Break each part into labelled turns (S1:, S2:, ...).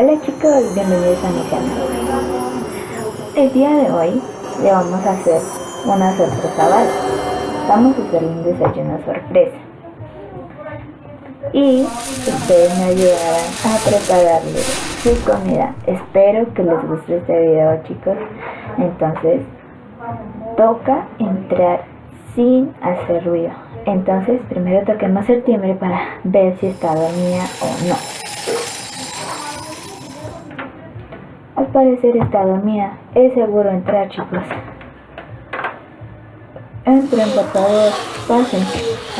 S1: Hola chicos, bienvenidos a mi canal. El día de hoy le vamos a hacer una sorpresa a Vamos a hacerle un desayuno sorpresa. Y ustedes me ayudarán a prepararle su comida. Espero que les guste este video chicos. Entonces, toca entrar sin hacer ruido. Entonces, primero toquemos el timbre para ver si está dormida o no. Al parecer está dormida. Es seguro entrar, chicos. Entren, por. Pasen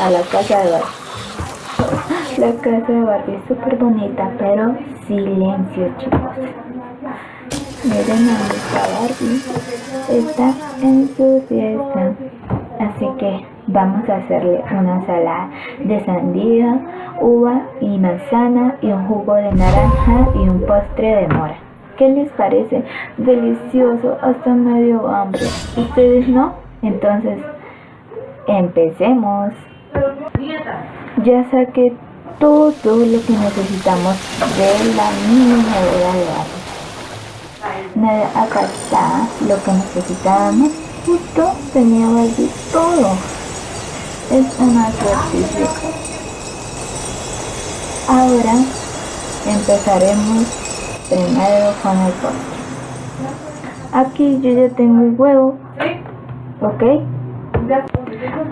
S1: a la casa de Barbie. La casa de Barbie es súper bonita, pero silencio, chicos. Miren a nuestra Barbie. Está en su fiesta. Así que vamos a hacerle una ensalada de sandía, uva y manzana y un jugo de naranja y un postre de mora. ¿Qué les parece? Delicioso, hasta medio hambre. ¿Ustedes no? Entonces, empecemos. Ya saqué todo lo que necesitamos de la mini de Acá está lo que necesitamos. Justo tenía de todo. Es una suerte. Ahora empezaremos primero con el postre. Aquí yo ya tengo el huevo. ¿Ok?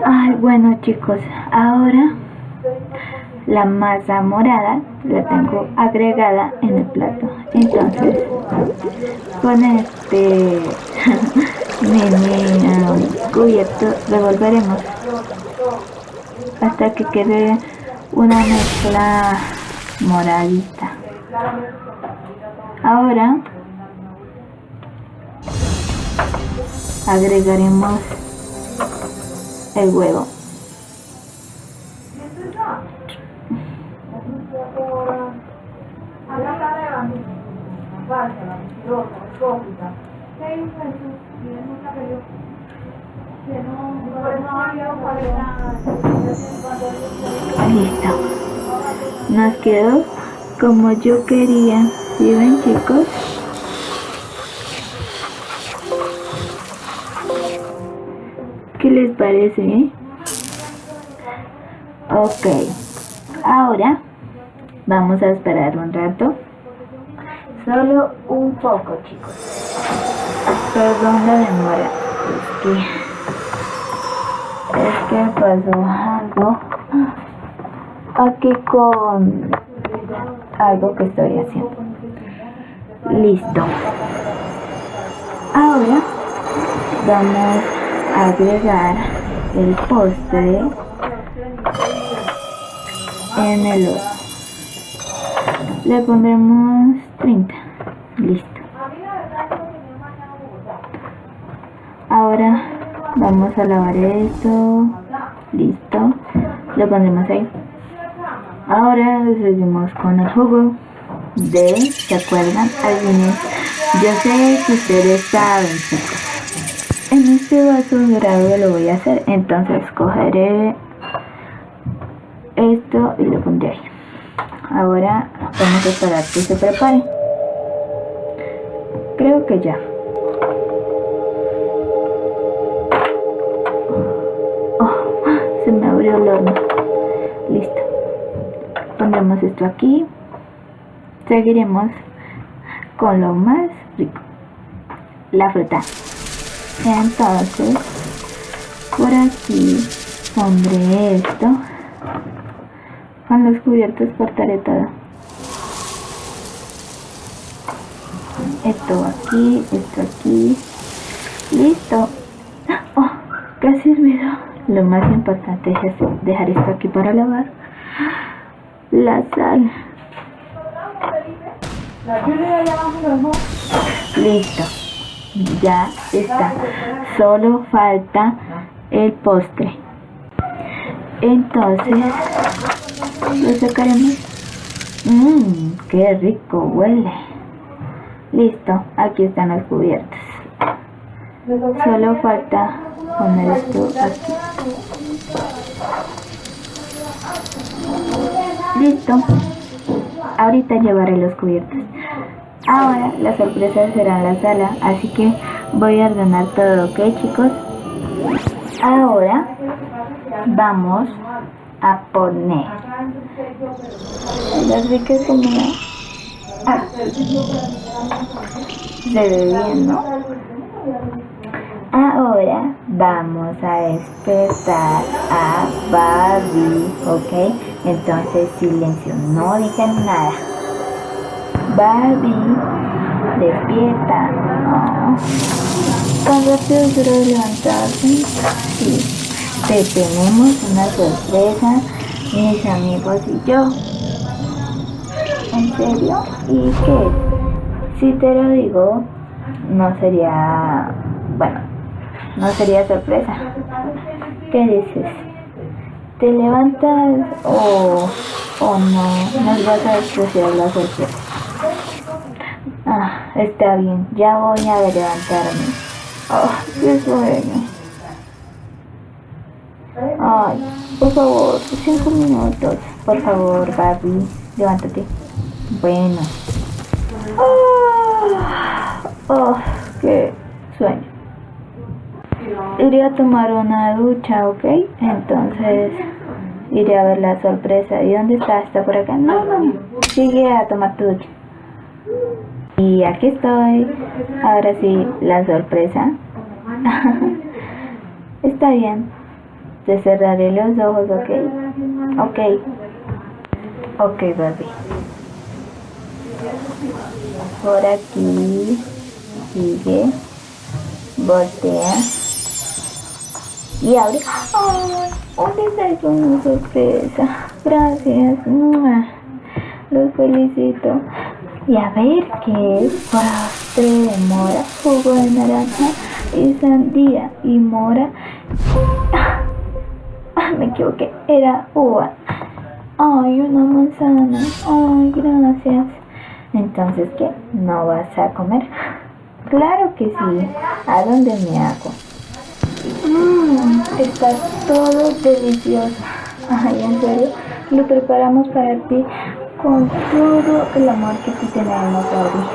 S1: Ay, bueno chicos, ahora la masa morada la tengo agregada en el plato. Entonces, con este mini cubierto revolveremos hasta que quede una mezcla moradita. Ahora agregaremos el huevo. Listo. Nos quedó como yo quería. ¿Sí ven chicos? ¿Qué les parece? Eh? Ok. Ahora vamos a esperar un rato. Solo un poco chicos. Perdón la demora. Es que... Es que pasó algo aquí con algo que estoy haciendo. Listo. Ahora vamos a agregar el postre en el horno. Le pondremos 30. Listo. Ahora vamos a lavar esto. Listo. Lo pondremos ahí. Ahora seguimos con el jugo de, ¿se acuerdan? Algunos, yo sé que ustedes saben. En este vaso dorado lo voy a hacer, entonces cogeré esto y lo pondré ahí. Ahora vamos a esperar que se prepare. Creo que ya. Oh, se me abrió el horno. Esto aquí. Seguiremos con lo más rico. La fruta. Entonces por aquí pondré esto. Con los cubiertos cortaré todo. Esto aquí esto aquí. Listo. Oh, casi olvido. Lo más importante es dejar esto aquí para lavar la sal. Listo. Ya está. Solo falta el postre. Entonces, lo sacaremos. Mmm, qué rico huele. Listo, aquí están los cubiertos. Solo falta poner esto aquí. Listo. ahorita llevaré los cubiertos. Ahora la sorpresa será en la sala, así que voy a ordenar todo, ¿ok chicos? Ahora vamos a poner las ricas comida. Ah, ve bien, ¿no? Ahora vamos a despertar a Barbie, ¿ok? Entonces silencio, no digan nada. Barbie, despierta. Oh. Tan rápido quiero levantarse. Sí. Te tenemos una sorpresa, mis amigos y yo. ¿En serio? ¿Y qué? Si te lo digo, no sería... Bueno, no sería sorpresa. ¿Qué dices? ¿Te levantas o, o no? Nos vas a despreciar la sorpresa. Ah, está bien, ya voy a levantarme. Oh, qué sueño. Ay, por favor, cinco minutos. Por favor, Barbie, levántate. Bueno. Oh, oh, qué sueño. Iré a tomar una ducha, ¿ok? Entonces iré a ver la sorpresa. ¿Y dónde está? ¿Está por acá? No, no. Sigue a tomar tu ducha. Y aquí estoy. Ahora sí, la sorpresa. está bien. Te cerraré los ojos, ¿ok? Ok. Ok, baby. Por aquí. Sigue. Voltea. Y abre. ¡Ay! ¿Dónde está una sorpresa? Gracias. Los felicito. Y a ver qué es. Postre de mora, jugo de naranja y sandía y mora me equivoqué, era uva. Ay, una manzana. Ay, gracias. Entonces, ¿qué? ¿No vas a comer? Claro que sí. ¿A dónde me hago? Mmm, está todo delicioso. Ay, en serio, lo preparamos para ti con todo el amor que tú tenemos, Barbie.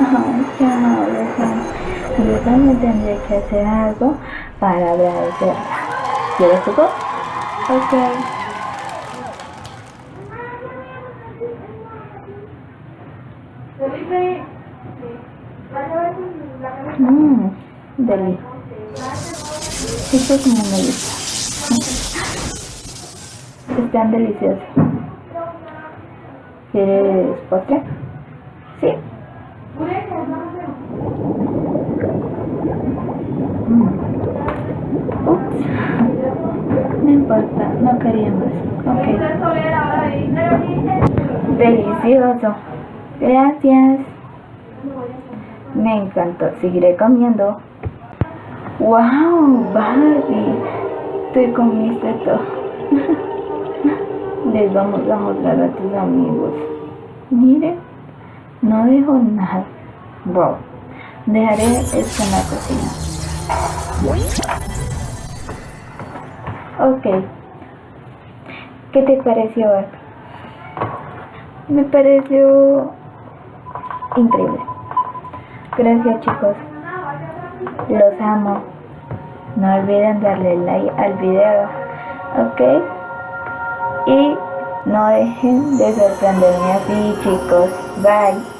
S1: Ay, qué amable, Yo también tendré que hacer algo para agradecerla. ¿Quieres tu Ok. Mmm, deli. Esto es muy me Están deliciosos. ¿Quieres postre? Sí. No importa, no quería más. Ok. Delicioso. Gracias. Me encantó. Seguiré comiendo. ¡Wow! Barbie. Te comiste todo. Les vamos a mostrar a tus amigos. Miren. No dejo nada. Wow. Dejaré esto en la cocina. Ok. ¿Qué te pareció? Me pareció increíble. Gracias chicos. Los amo. No olviden darle like al video. Ok. Y no dejen de sorprenderme así chicos. Bye.